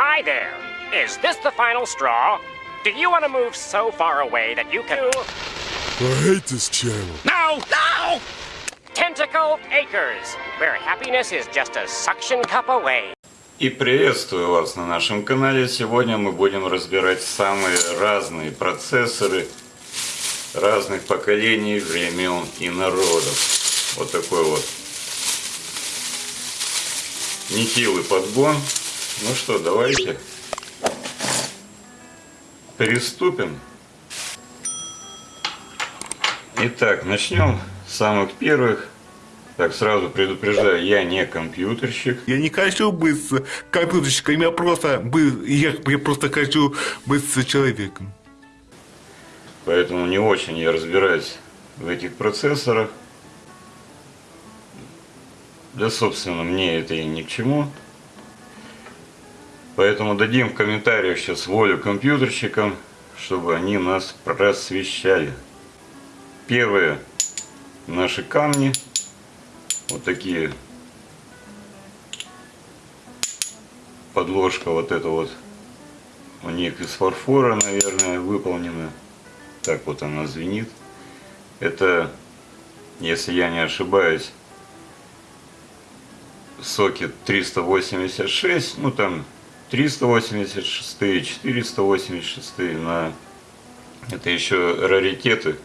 Hi there. Is this the final straw? Do you want to move so far away that you can... I hate this channel. No! No! Tentacle Acres, where happiness is just a suction cup away. И приветствую вас на нашем канале. Сегодня мы будем разбирать самые разные процессоры разных поколений, времен и народов. Вот такой вот нехилый подгон. Ну что, давайте приступим. Итак, начнем с самых первых. Так, сразу предупреждаю, я не компьютерщик. Я не хочу быть компьютерщиком, я просто, я, я просто хочу быть человеком. Поэтому не очень я разбираюсь в этих процессорах. Да, собственно, мне это и ни к чему. Поэтому дадим в комментариях сейчас волю компьютерщикам, чтобы они нас просвещали. Первые наши камни. Вот такие. Подложка вот эта вот. У них из фарфора, наверное, выполнена. Так вот она звенит. Это, если я не ошибаюсь, сокет 386, ну там 386, 486 на это еще раритеты.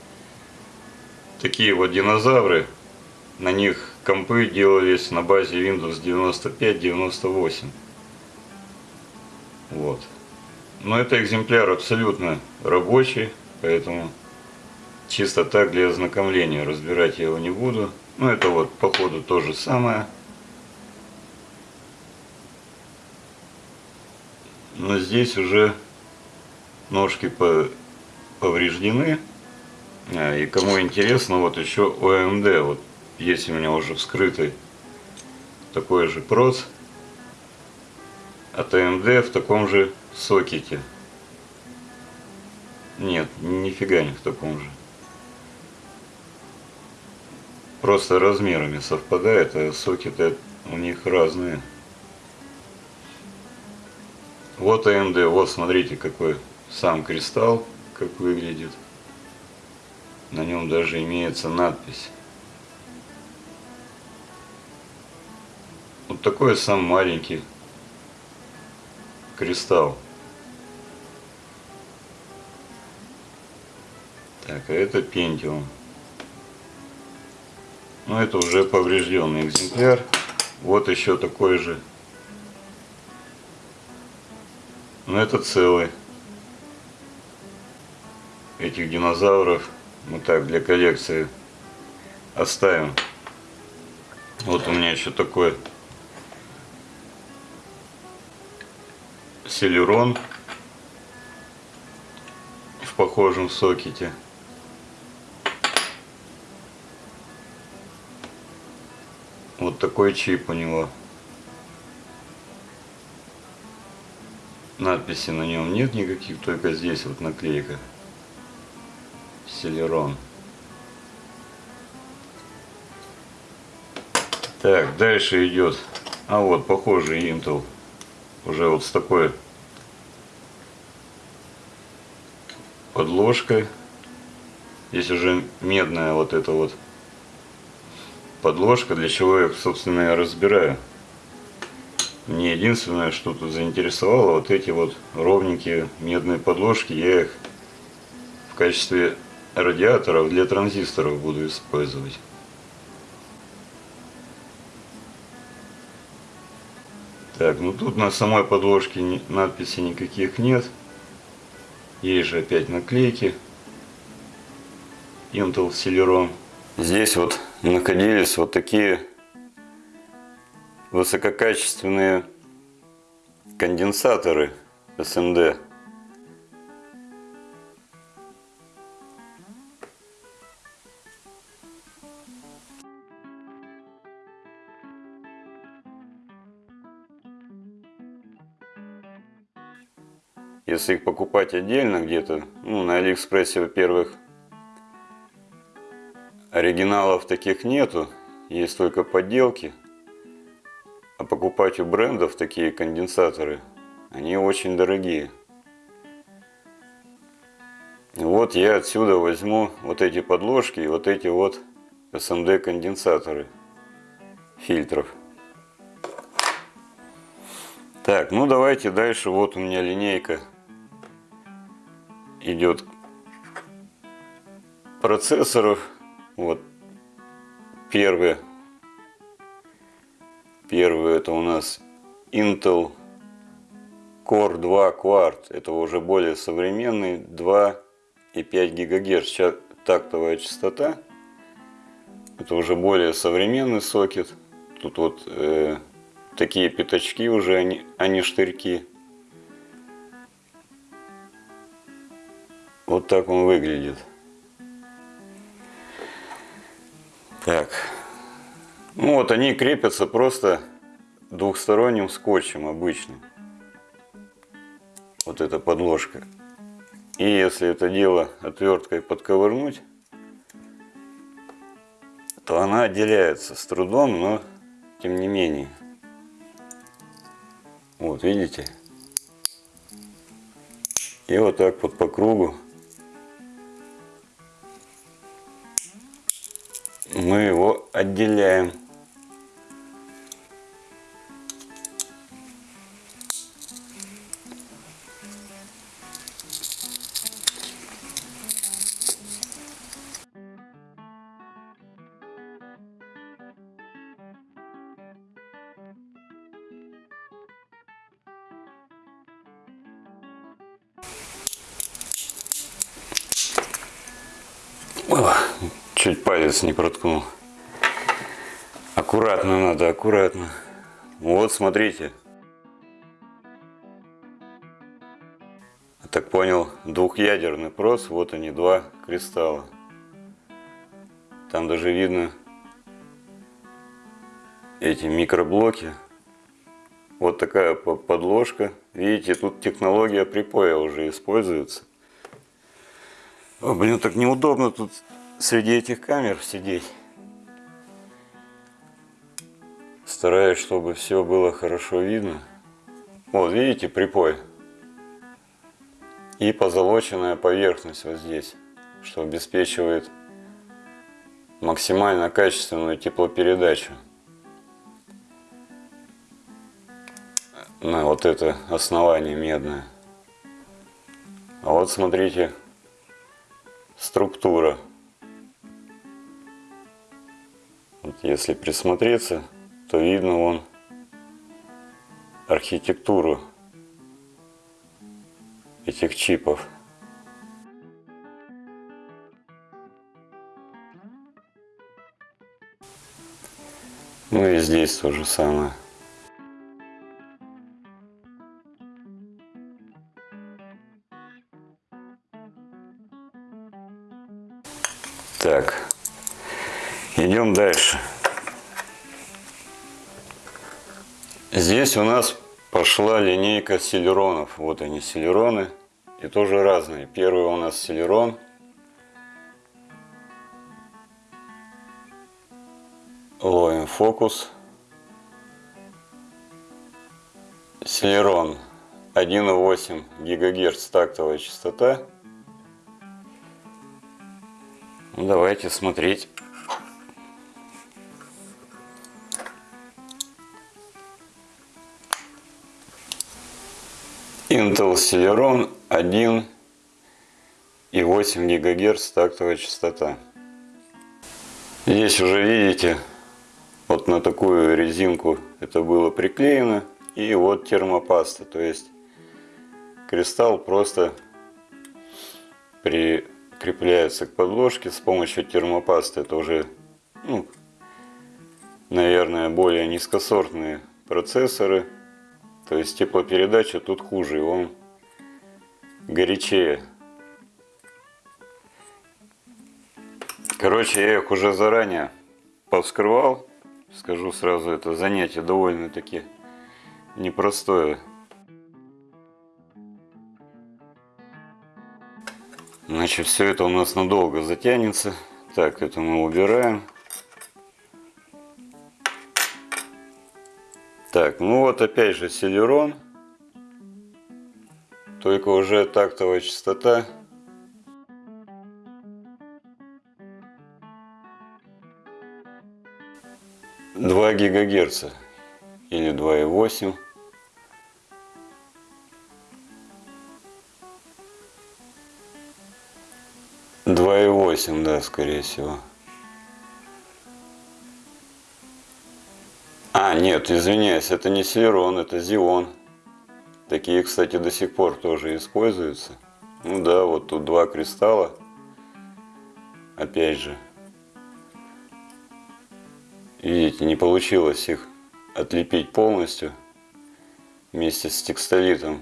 Такие вот динозавры. На них компы делались на базе Windows 95-98. Вот. Но это экземпляр абсолютно рабочий, поэтому чисто так для ознакомления разбирать я его не буду. Ну это вот по ходу то же самое. Но здесь уже ножки по- повреждены. А, И кому интересно, вот еще OMD. Вот есть у меня уже вскрытый такой же проц от AMD в таком же сокете. Нет, нифига не в таком же. Просто размерами совпадает, а сокеты у них разные. Вот AMD, вот смотрите какой сам кристалл, как выглядит. На нем даже имеется надпись. Вот такой сам маленький кристалл. Так, а это Pentium. Ну, это уже поврежденный экземпляр. Вот еще такой же. Но это целый. Этих динозавров мы так для коллекции оставим. Вот у меня еще такой селерон в похожем сокете. Вот такой чип у него. Надписи на нем нет никаких, только здесь вот наклейка. Селерон. Так, дальше идет. А вот, похожий Intel. Уже вот с такой подложкой. Здесь уже медная вот эта вот подложка, для чего я, собственно, я разбираю. Мне единственное, что тут заинтересовало, вот эти вот ровненькие медные подложки, я их в качестве радиаторов для транзисторов буду использовать. Так, ну тут на самой подложке надписи никаких нет. Есть же опять наклейки. Intel Celeron. Здесь вот находились вот такие высококачественные конденсаторы SMD. Если их покупать отдельно где-то, ну, на Алиэкспрессе, во-первых, оригиналов таких нету, есть только подделки. Покупать у брендов такие конденсаторы, они очень дорогие. Вот я отсюда возьму вот эти подложки и вот эти вот SMD конденсаторы фильтров. Так, ну давайте дальше. Вот у меня линейка идет процессоров. Вот первый. Первый это у нас Intel Core 2 Quad. Это уже более современный 2,5 ГГц тактовая частота. Это уже более современный сокет. Тут вот э, такие пятачки уже, они, они штырьки. Вот так он выглядит. Так. Ну вот они крепятся просто двухсторонним скотчем обычным. Вот эта подложка. И если это дело отверткой подковырнуть, то она отделяется с трудом, но тем не менее. Вот, видите? И вот так вот по кругу мы его отделяем. О, чуть палец не проткнул. Аккуратно надо, аккуратно. Вот, смотрите. Так понял, двухъядерный прос. Вот они, два кристалла. Там даже видно эти микроблоки. Вот такая подложка. Видите, тут технология припоя уже используется. О, блин, так неудобно тут среди этих камер сидеть. Стараюсь, чтобы все было хорошо видно. Вот, видите, припой. И позолоченная поверхность вот здесь, что обеспечивает максимально качественную теплопередачу на вот это основание медное. А вот смотрите, структура. Вот если присмотреться, то видно вон архитектуру этих чипов. Ну и здесь то же самое. Так, идем дальше. Здесь у нас пошла линейка селеронов. Вот они, селероны. И тоже разные. Первый у нас селерон. Ловим фокус. Селерон 1,8 ГГц тактовая частота. Ну, давайте смотреть. Intel Celeron 1,8 ГГц тактовая частота. Здесь уже видите, вот на такую резинку это было приклеено. И вот термопаста, то есть кристалл просто при крепляется к подложке с помощью термопасты. Это уже, ну, наверное, более низкосортные процессоры. То есть теплопередача тут хуже, он горячее. Короче, я их уже заранее повскрывал. Скажу сразу, это занятие довольно-таки непростое. Значит, все это у нас надолго затянется. Так, это мы убираем. Так, ну вот опять же селерон. только уже тактовая частота. Два гигагерца или два и восемь. Два и восемь, да, скорее всего. А, нет, извиняюсь, это не Селерон, это Зион. Такие, кстати, до сих пор тоже используются. Ну да, вот тут два кристалла. Опять же. Видите, не получилось их отлепить полностью вместе с текстолитом.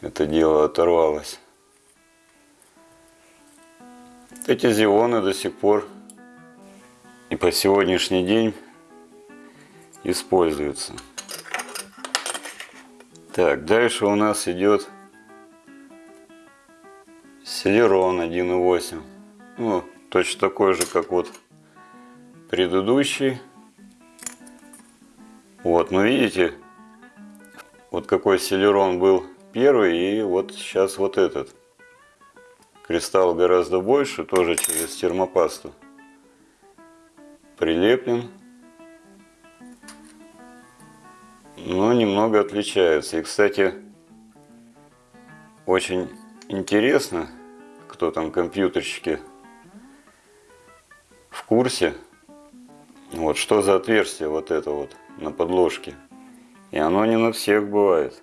Это дело оторвалось. Эти зионы до сих пор и по сегодняшний день используются. Так, дальше у нас идет Селерон 1.8. Ну, точно такой же, как вот предыдущий. Вот, ну видите, вот какой Селерон был первый, и вот сейчас вот этот. Кристалл гораздо больше, тоже через термопасту. Прилеплен. но немного отличаются. И, кстати, очень интересно, кто там компьютерщики в курсе, вот что за отверстие вот это вот на подложке. И оно не на всех бывает.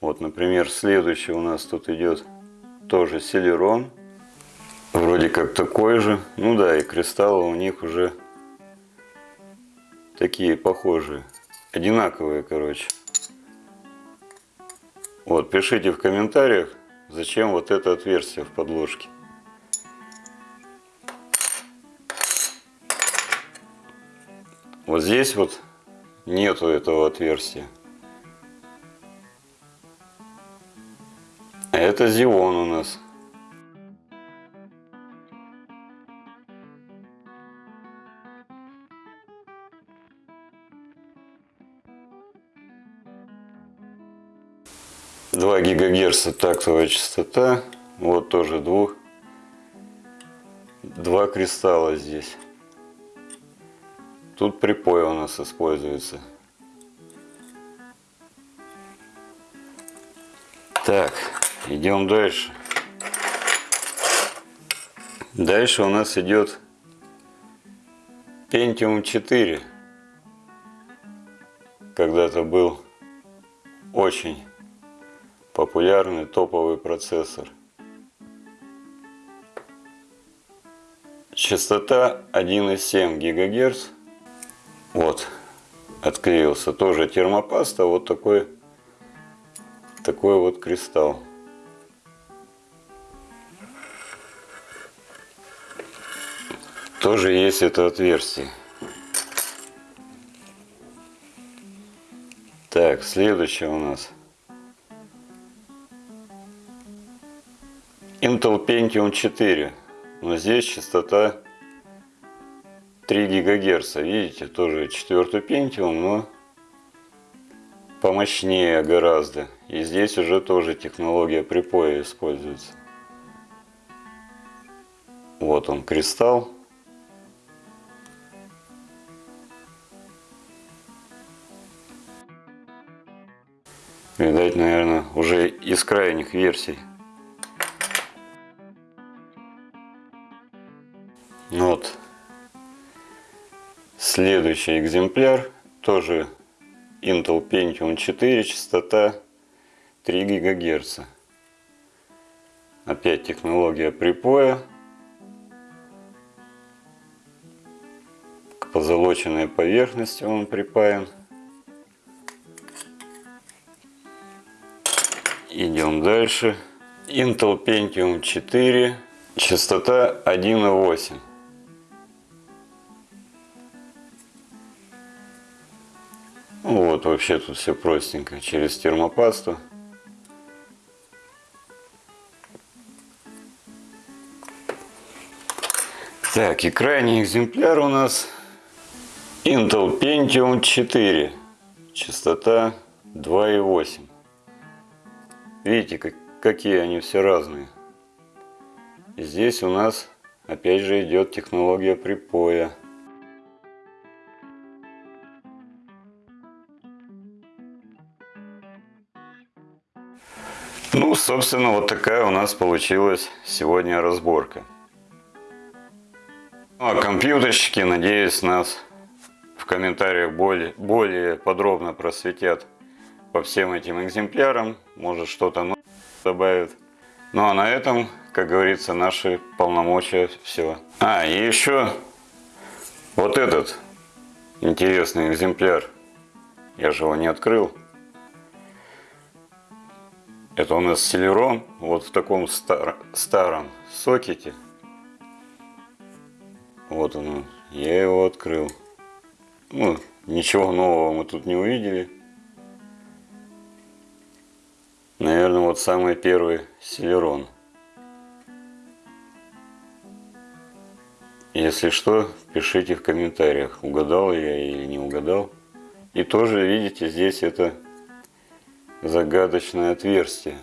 Вот, например, следующий у нас тут идет тоже селерон. Вроде как такой же. Ну да, и кристаллы у них уже такие похожие. Одинаковые, короче. Вот, пишите в комментариях, зачем вот это отверстие в подложке. Вот здесь вот нету этого отверстия. Это зион у нас. Два гигагерца тактовая частота. Вот тоже двух. Два кристалла здесь. Тут припой у нас используется. Так, идем дальше. Дальше у нас идет Pentium 4. Когда-то был очень популярный топовый процессор. Частота 1,7 ГГц. Вот, отклеился. Тоже термопаста, вот такой, такой вот кристалл. Тоже есть это отверстие. Так, следующее у нас. Intel Pentium 4. Но здесь частота 3 ГГц. Видите, тоже четвертый Pentium, но помощнее гораздо. И здесь уже тоже технология припоя используется. Вот он кристалл. Видать, наверное, уже из крайних версий. Вот. Следующий экземпляр, тоже Intel Pentium 4, частота 3 ГГц. Опять технология припоя. К позолоченной поверхности он припаян. Идем дальше. Intel Pentium 4, частота 1,8. Вот вообще тут все простенько, через термопасту. Так, и крайний экземпляр у нас Intel Pentium 4. Частота 2,8. Видите, как, какие они все разные. Здесь у нас опять же идет технология припоя. Ну, собственно, вот такая у нас получилась сегодня разборка. Ну, а компьютерщики, надеюсь, нас в комментариях более, более подробно просветят по всем этим экземплярам. Может, что-то новое добавят. Ну, а на этом, как говорится, наши полномочия все. А, и еще вот этот интересный экземпляр. Я же его не открыл. Это у нас Селерон, вот в таком стар, старом сокете. Вот он, я его открыл. Ну, ничего нового мы тут не увидели. Наверное, вот самый первый Селерон. Если что, пишите в комментариях, угадал я или не угадал. И тоже, видите, здесь это загадочное отверстие.